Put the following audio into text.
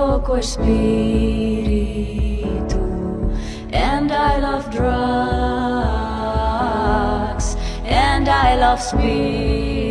poco espiritu And I love drugs And I love speed